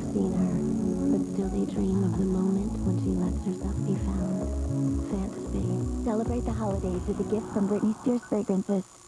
have seen her, but still they dream of the moment when she lets herself be found. Fantasy. Celebrate the holidays with a gift from Britney Spears Fragrances.